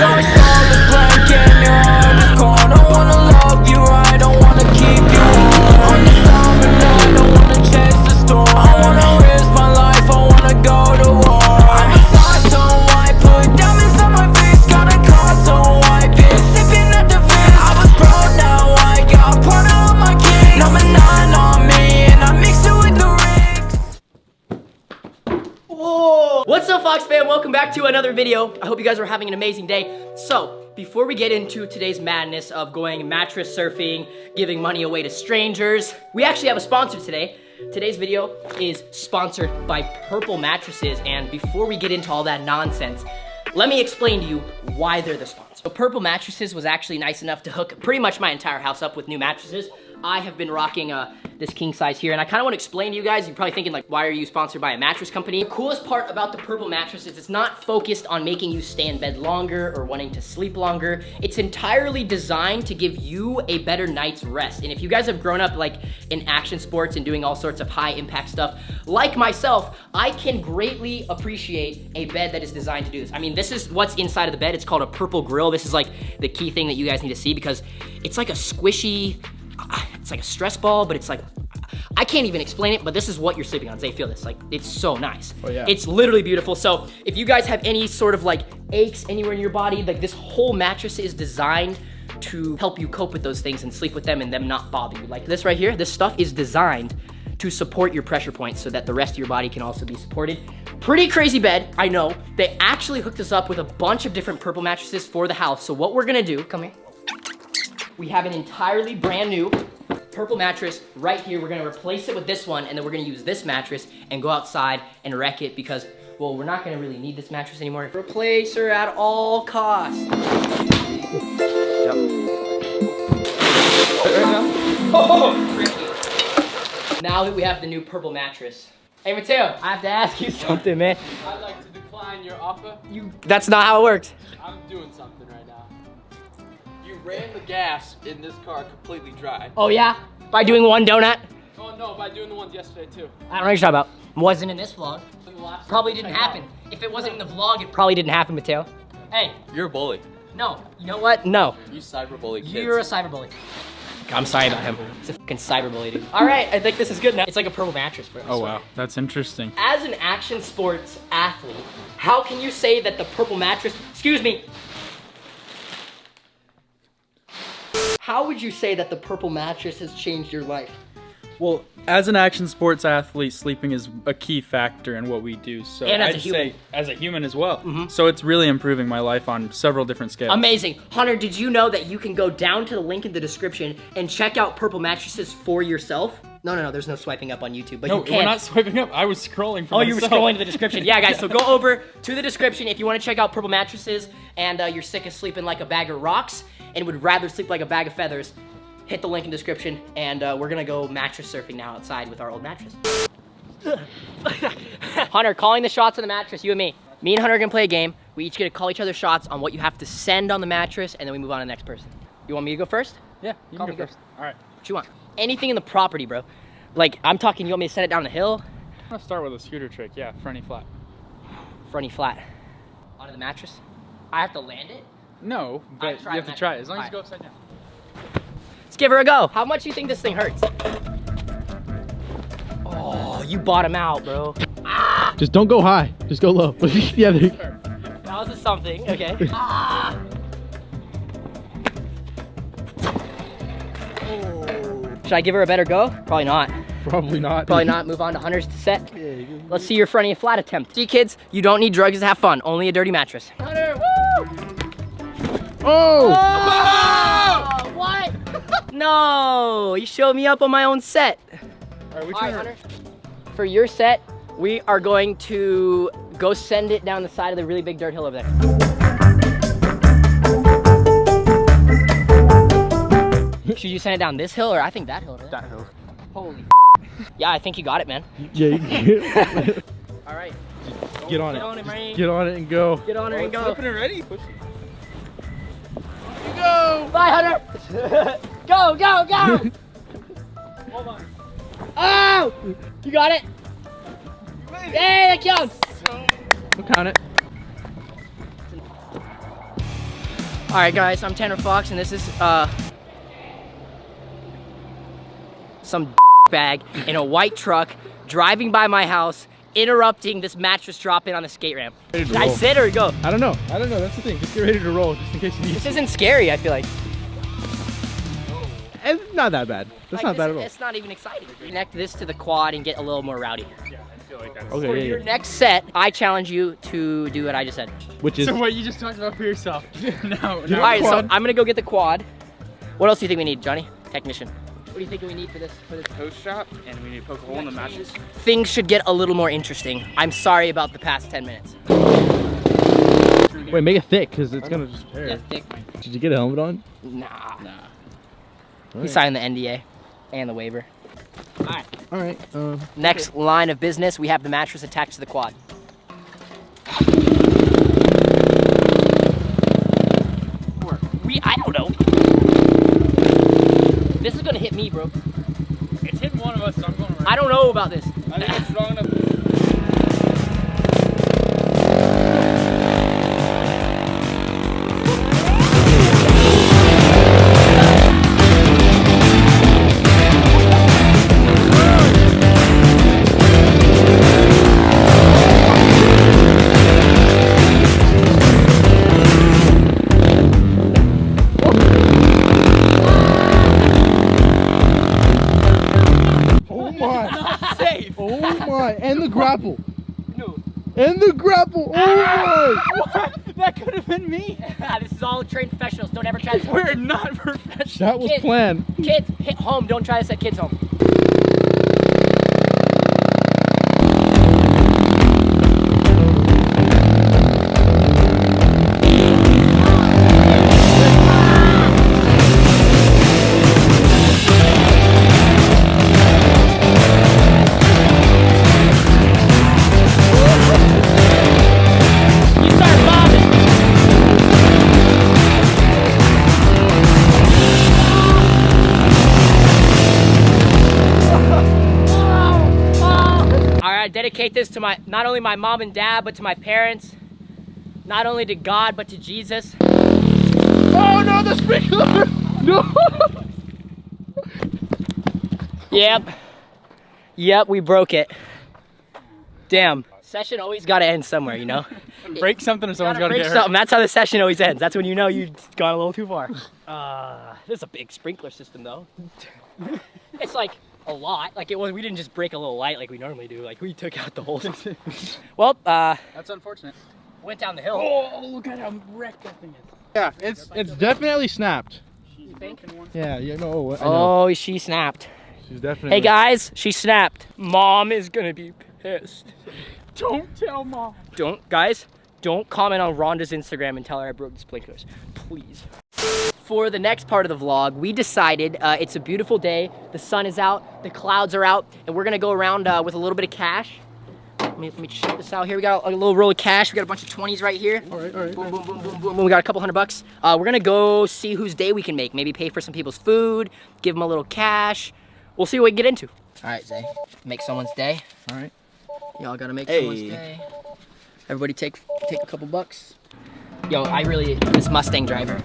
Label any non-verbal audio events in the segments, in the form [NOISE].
Your soul is blank What's up, Fox fam? Welcome back to another video. I hope you guys are having an amazing day. So, before we get into today's madness of going mattress surfing, giving money away to strangers, we actually have a sponsor today. Today's video is sponsored by Purple Mattresses, and before we get into all that nonsense, let me explain to you why they're the sponsor. So Purple Mattresses was actually nice enough to hook pretty much my entire house up with new mattresses. I have been rocking uh, this king size here, and I kind of want to explain to you guys, you're probably thinking like, why are you sponsored by a mattress company? The coolest part about the Purple mattress is it's not focused on making you stay in bed longer or wanting to sleep longer. It's entirely designed to give you a better night's rest. And if you guys have grown up like in action sports and doing all sorts of high impact stuff, like myself, I can greatly appreciate a bed that is designed to do this. I mean, this is what's inside of the bed. It's called a purple grid. This is like the key thing that you guys need to see because it's like a squishy, it's like a stress ball, but it's like, I can't even explain it, but this is what you're sleeping on. They feel this, like, it's so nice. Oh, yeah. It's literally beautiful. So if you guys have any sort of like aches anywhere in your body, like this whole mattress is designed to help you cope with those things and sleep with them and them not bother you. Like this right here, this stuff is designed to support your pressure points so that the rest of your body can also be supported. Pretty crazy bed, I know. They actually hooked us up with a bunch of different purple mattresses for the house. So what we're gonna do, come here. We have an entirely brand new purple mattress right here. We're gonna replace it with this one and then we're gonna use this mattress and go outside and wreck it because, well, we're not gonna really need this mattress anymore. Replace her at all costs. [LAUGHS] Oh, now that we have the new purple mattress. Hey Mateo, I have to ask you [LAUGHS] something, man. I'd like to decline your offer. You, that's not how it works. Ran the gas in this car completely dry. Oh yeah? By doing one donut? Oh no, by doing the ones yesterday too. I don't know what you're talking about. Wasn't in this vlog. In the last Probably didn't check happen. If it wasn't in the vlog, it probably didn't happen, Mateo. Hey. You're a bully. no. You know what? No. You cyberbully kids. You're a cyberbully. I'm sorry about him. He's a fucking cyberbully, dude. All right, I think this is good now. It's like a purple mattress, bro. I Oh wow, that's interesting. As an action sports athlete, how can you say that the purple mattress, excuse me, how would you say that the purple mattress has changed your life? Well, as an action sports athlete, sleeping is a key factor in what we do. So And as a I'd human. say as a human as well. Mm-hmm. So it's really improving my life on several different scales. Amazing. Hunter, did you know that you can go down to the link in the description and check out purple mattresses for yourself? No, no, no, there's no swiping up on YouTube, but no, you can. we're not swiping up. I was scrolling. For Oh, you were scrolling to the description. Yeah, guys, so go [LAUGHS] over to the description if you want to check out Purple Mattresses and uh, you're sick of sleeping like a bag of rocks and would rather sleep like a bag of feathers. Hit the link in the description and uh, we're gonna go mattress surfing now outside with our old mattress. [LAUGHS] Hunter, calling the shots on the mattress, you and me. Me and Hunter are gonna play a game. We each get to call each other shots on what you have to send on the mattress and then we move on to the next person. You want me to go first? Yeah, you Call can me go good. first. All right. What you want? Anything in the property, bro. Like, I'm talking, you want me to send it down the hill? I'm gonna start with a scooter trick. Yeah, fronty flat. Fronty flat. Onto the mattress? I have to land it? No, but you have to try it as long as you go upside down. Let's give her a go. How much do you think this thing hurts? Oh, you bottom out, bro. Just don't go high. Just go low. [LAUGHS] yeah, there. That was a something, okay. [LAUGHS] ah. Oh. Should I give her a better go? Probably not. Probably not. Probably not. [LAUGHS] Move on to Hunter's to set. Let's see your fronty flat attempt. See, kids, you don't need drugs to have fun. Only a dirty mattress. Hunter, woo! Oh! Oh, what? [LAUGHS] no, you showed me up on my own set. All right, we All right, turn Hunter. For your set, we are going to go send it down the side of the really big dirt hill over there. Should you send it down this hill or I think that hill? Over there? that hill. Holy Yeah, I think you got it, man. Yeah, you [LAUGHS] All right. get on Get on it. it. Get on it and go. Get on it and oh, go. Flipping it it. Bye, Hunter. go, go, go. Hold [LAUGHS] on. Oh! You got it? Hey, that counts. We'll count it. All right, guys, I'm Tanner Fox, and this is uh some [LAUGHS] bag in a white truck driving by my house, interrupting this mattress drop-in on the skate ramp. Ready Should I roll. sit or go? I don't know. I don't know. That's the thing. Just get ready to roll, just in case you need. This isn't scary. I feel like. It's not that bad. That's Like, not bad at all. It's not even exciting. Connect this to the quad and get a little more rowdy. For Okay, yeah, your yeah. next set, I challenge you to do what I just said. Which is So what you just talked about for yourself? [LAUGHS] no, All no. right, so. I'm gonna go get the quad. What else do you think we need, Johnny? Technician. What do you think we need for this? For this? Toast shop, and we need to poke a hole in the mattress. Things should get a little more interesting. I'm sorry about the past 10 minutes. wait, make it thick because it's gonna just tear. Yeah, thick. Did you get a helmet on? Nah. Nah. He signed the NDA and the waiver. All right. Um, Next line of business, we have the mattress attached to the quad. Or we, I don't know. This is gonna hit me, bro. It's hitting one of us, so I'm going right. I don't about this. I think it's strong enough. And the grapple. Oh my! [LAUGHS] that could have been me. Ah, this is all trained professionals. Don't ever try this. [LAUGHS] We're not professionals. That was Kids. planned. Kids, hit home. Don't try this at kids' home. Right, dedicate this to my not only my mom and dad, but to my parents. Not only to God, but to Jesus. Oh no! The sprinkler! [LAUGHS] No! Yep. Yep, we broke it. Damn. Session always got to end somewhere, you know. [LAUGHS] Break something or someone's Gotta got to break get hurt. something. That's how the session always ends. That's when you know you've gone a little too far. [LAUGHS] Uh, this is a big sprinkler system, though. it's like a lot. Like it was. We didn't just break a little light like we normally do. Like we took out the whole. [LAUGHS] well, uh, That's unfortunate. went down the hill. Oh, look at how wrecked that thing is. Yeah, it's it's definitely snapped. You think? Yeah, yeah, no, I know. Oh, she snapped. She's definitely. Hey guys, she snapped. Mom is gonna be pissed. Don't tell mom. Don't, guys, don't comment on Rhonda's Instagram and tell her I broke the sprinklers, please. For the next part of the vlog, we decided uh, it's a beautiful day. The sun is out, the clouds are out, and we're gonna go around uh, with a little bit of cash. Let me, let me check this out here. We got a little roll of cash. We got a bunch of 20s right here. All right, all right. Boom, boom, boom, boom, boom. We got a couple hundred bucks. Uh, we're gonna go see whose day we can make. Maybe pay for some people's food, give them a little cash. We'll see what we can get into. All right, Zay. Make someone's day. All right. Y'all gotta make someone's day. Everybody take take a couple bucks. Yo, I really this Mustang driver.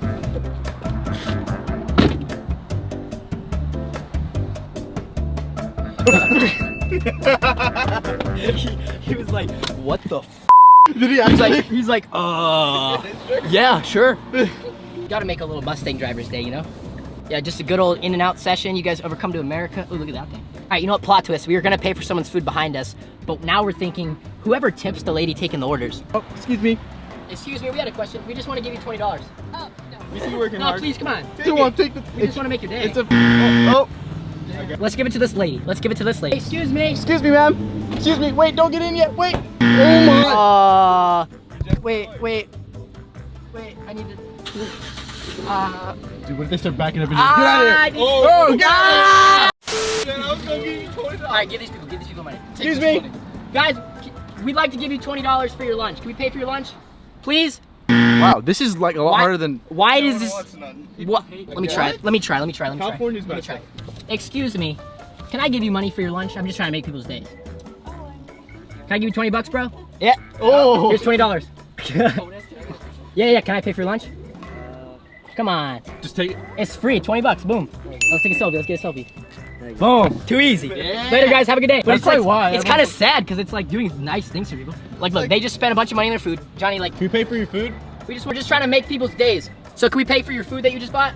He, he was like, what the f Did he He's like, he's like, uh, yeah, sure. Gotta make a little Mustang driver's day, you know? Yeah, just a good old In-N-Out session. You guys ever come to America? Oh, look at that thing. All right, you know what? Plot twist. We were gonna pay for someone's food behind us, but now we're thinking whoever tips the lady taking the orders. oh, excuse me. Excuse me, we had a question. We just want to give you twenty dollars. oh We see you working No, hard. please, come on. Come on, take the. We just want to make your day. It's a. Oh, oh. Let's give it to this lady. Let's give it to this lady. Excuse me. Excuse me, ma'am. Excuse me. Wait, don't get in yet. Wait. Oh my. Uh, wait, wait, wait. I need to. Uh, Dude, what if they start backing up and ah, just get out of here? need- Oh, Ah! God. All right, give these people. Give these people money. Take Excuse me. money. guys. We'd like to give you twenty dollars for your lunch. Can we pay for your lunch, please? Wow, this is like a lot Why- harder than. Why does this? What? Let me try. What? Let me try. Let me try. Let me try. California's Let me try. Excuse me. Can I give you money for your lunch? I'm just trying to make people's days. Can I give you 20 bucks, bro? Yeah. Oh. Here's $20. [LAUGHS] yeah, yeah. Can I pay for your lunch? Come on. Just take it. It's free, 20 bucks. Boom. Let's take a selfie. Let's get a selfie. Boom. Too easy. Later, guys. Have a good day. But That's it's like, why. It's kind of sad because it's like doing nice things for people. Like, look, they just spent a bunch of money on their food. Johnny, like, Can we pay for your food? we just we're just trying to make people's days. So can we pay for your food that you just bought?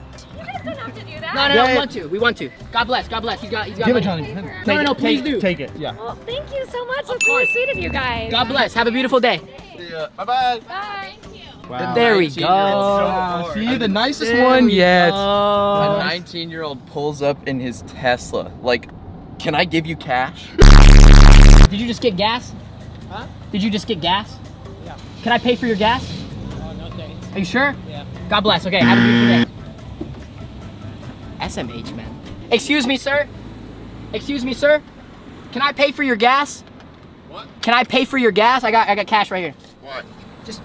No, no, no. We want to. We want to. God bless. God bless. He's got. He's got. Give it. Johnny. No, Take no, it. no, please Take- do. Take it. Yeah. Well, thank you so much. That's course. really sweet of you guys. God bless. Have a beautiful day. Bye bye. Bye. Thank you. Wow. There we go. year old. Wow, see the nicest There one yet. go. A 19 year old pulls up in his Tesla. Like, can I give you cash? Did you just get gas? Huh? Did you just get gas? Yeah. Can I pay for your gas? Oh, no thanks. Are you sure? Yeah. God bless. Okay, have a beautiful day. SMH, man. Excuse me, sir. Excuse me, sir. Can I pay for your gas? What? Can I pay for your gas? I got I got cash right here. What? Just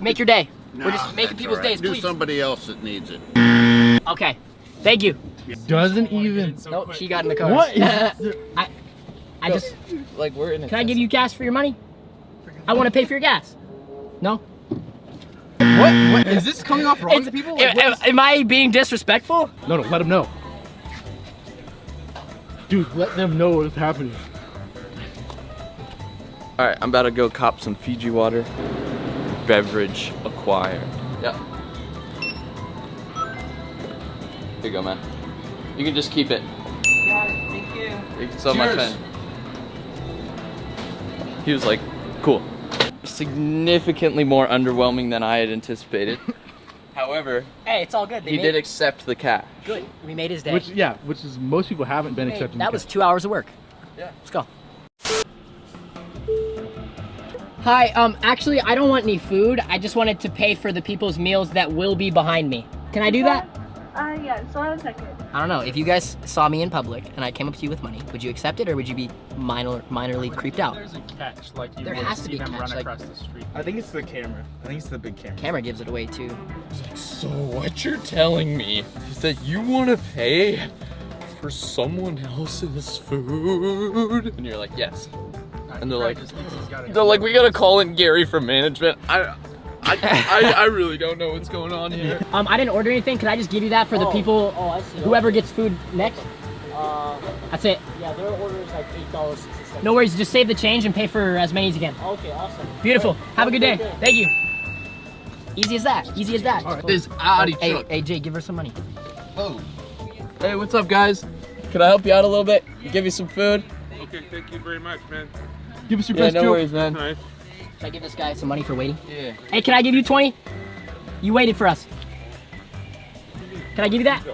make your day. We're just making people's all right. days, Do please. somebody else that needs it. Okay. Thank you. Doesn't even. Nope, she got in the car. What is? [LAUGHS] I I just Like, we're in a can I give you gas for your money? I want to pay for your gas. No? What? Mm. What? Is this coming off wrong It's- to people? am, Like, am- am I being disrespectful? No, no. Let them know. Dude, let them know what is happening. Alright, I'm about to go cop some Fiji water. Beverage acquired. Yep. Here you go, man. You can just keep it. thank you. Thank you so much, Cheers. man. He was like, cool. Significantly more underwhelming than I had anticipated. [LAUGHS] However, Hey, it's all good. They he made did accept the cash. good. We made his day. Which, yeah, which is most people haven't been Hey, accepting. that the was cash. two hours of work. Yeah. Let's go. Hi, um, actually, I don't want any food. I just wanted to pay for the people's meals that will be behind me. Can I do that? Uh, yeah, so one second. I don't know. If you guys saw me in public and I came up to you with money, would you accept it or would you be minor, minorly creeped out? There's a catch, like you There would has to be them catch, run like- across the street. I think it's the camera. I think it's the big camera. Camera gives it away too. So what you're telling me is that you want to pay for someone else's food? And you're like, yes. And they're like, they're like, we gotta call in Gary from management. I, I, I, I really don't know what's going on here. Um, I didn't order anything. Can I just give you that for the people? Oh, I see. Whoever gets food next. Uh, That's it. yeah, their order is like eight dollars sixty cents. No worries. Just save the change and pay for as many as you can. Okay, awesome. Beautiful. Great. Have a good day. great Thank you. Easy as that. Easy as that. This Audi Hey, truck. hey, Jay, give her some money. Hey, what's up, guys? Can I help you out a little bit? Give you some food? Okay, thank you very much, man. Give us your Yeah, best no joke. worries, man. Nice. Should I give this guy some money for waiting? Yeah. Hey, can I give you 20? You waited for us. Can I give you that?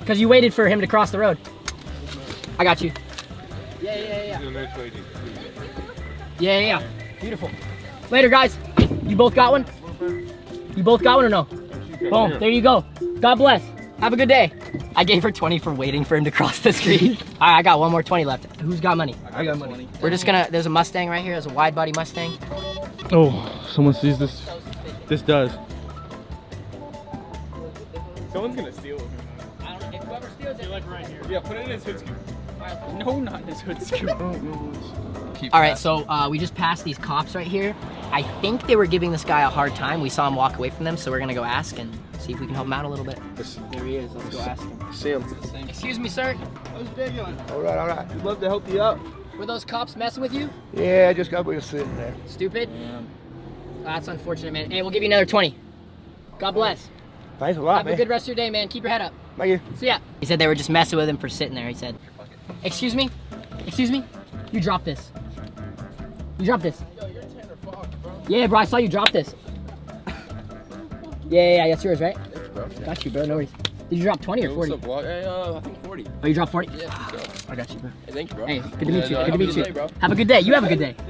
Because you waited for him to cross the road. I got you. Yeah, yeah, yeah. You're a nice lady. Yeah, yeah, yeah. Beautiful. Later, guys. You both got one? You both got one or no? Boom. There you go. God bless. Have a good day. I gave her 20 for waiting for him to cross the street. [LAUGHS] All right, I got one more 20 left. Who's got money? I got money. We're just gonna, there's a Mustang right here. There's a wide body Mustang. Oh, someone sees this. This does. Someone's gonna steal it. I don't know if whoever steals it. Like right here. Yeah, put it in his hood scoop. No, not in his hood scoop. [LAUGHS] All right, so uh, we just passed these cops right here. I think they were giving this guy a hard time. We saw him walk away from them, so we're gonna go ask and see if we can help him out a little bit. There he is. Let's go ask him. See him. Excuse me, sir. How's your day going? All right, all right. We'd love to help you out. Were those cops messing with you? Yeah, I just got me sitting there. Stupid. Yeah. That's unfortunate, man. Hey, we'll give you another 20. God bless. Thanks a lot, Have a good rest of your day, man. Keep your head up. Thank you. See ya. He said they were just messing with him for sitting there. He said, "Excuse me, excuse me, you dropped this. You dropped this. Yeah, bro, I saw you drop this. Yeah, yeah, yeah, that's yours, right? bro Got you, bro. No worries. Did you drop 20 or 40? Uh, I think 40. Oh, you dropped 40? Yeah, I got you, bro. Hey, thank you, bro. Hey, good to meet you. Yeah, Good to meet you. day. Have a good day. You have a good day. [LAUGHS]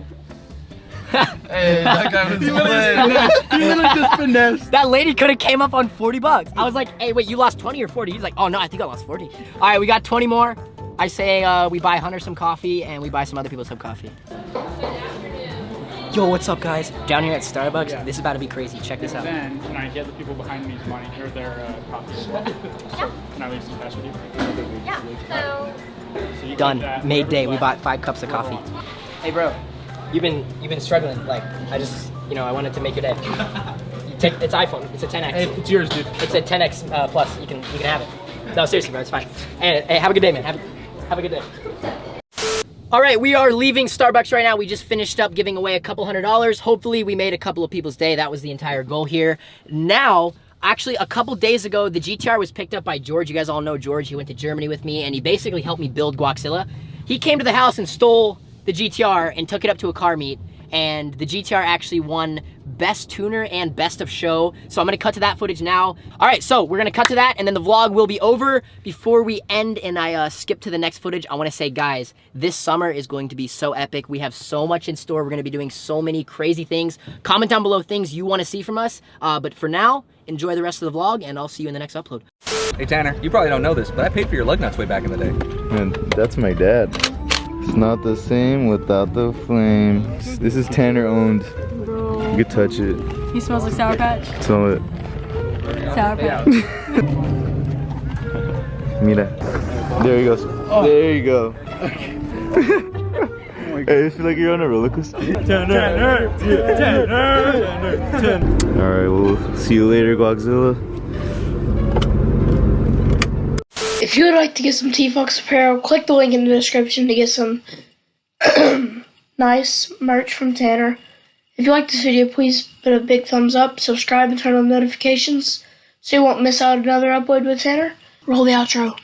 Hey, that guy was [LAUGHS] lit. [LAUGHS] he literally just finessed. That lady could have came up on 40 bucks. I was like, hey, wait, you lost 20 or 40? He's like, oh no, I think I lost 40. All right, we got 20 more. I say uh, we buy Hunter some coffee and we buy some other people some coffee. Yo, what's up, guys? Down here at Starbucks. Yeah. This is about to be crazy. Check this out. Then can I get the people behind me's money or their uh, coffee [LAUGHS] as well? Can I leave some cash with you? Yeah. So So you Done. Made day. We bought five cups of coffee. Hey, bro. You've been you've been struggling. Like I just you know I wanted to make your day. [LAUGHS] Take, it's iPhone. It's a 10x. Hey, it's yours, dude. It's a 10x uh, plus. You can you can have it. No, seriously, bro, it's fine. And hey, have a good day, man. Have, have a good day. All right, we are leaving Starbucks right now. We just finished up giving away a couple hundred dollars. Hopefully, we made a couple of people's day. That was the entire goal here. Now, actually, a couple days ago, the GTR was picked up by George. You guys all know George. He went to Germany with me, and he basically helped me build Guaxilla. He came to the house and stole the GTR and took it up to a car meet. And the GTR actually won best tuner and best of show. So I'm gonna cut to that footage now. All right, so we're gonna cut to that and then the vlog will be over. Before we end and I uh, skip to the next footage, I wanna say, guys, this summer is going to be so epic. We have so much in store. We're gonna be doing so many crazy things. Comment down below things you wanna see from us. Uh, but for now, enjoy the rest of the vlog and I'll see you in the next upload. Hey Tanner, you probably don't know this, but I paid for your lug nuts way back in the day. And that's my dad. It's not the same without the flame. This is Tanner owned. You can touch it. He smells like Sour Patch. Smell it. Sour Patch. [LAUGHS] Mira. There he goes. There [LAUGHS] you go. hey, I feel like you're on a roller coaster. Tanner, Alright, we'll see you later, Guaxilla. If you would like to get some T-Fox apparel, click the link in the description to get some [CLEARS THROAT] nice merch from Tanner. If you like this video, please put a big thumbs up, subscribe, and turn on notifications so you won't miss out another upload with Tanner. Roll the outro.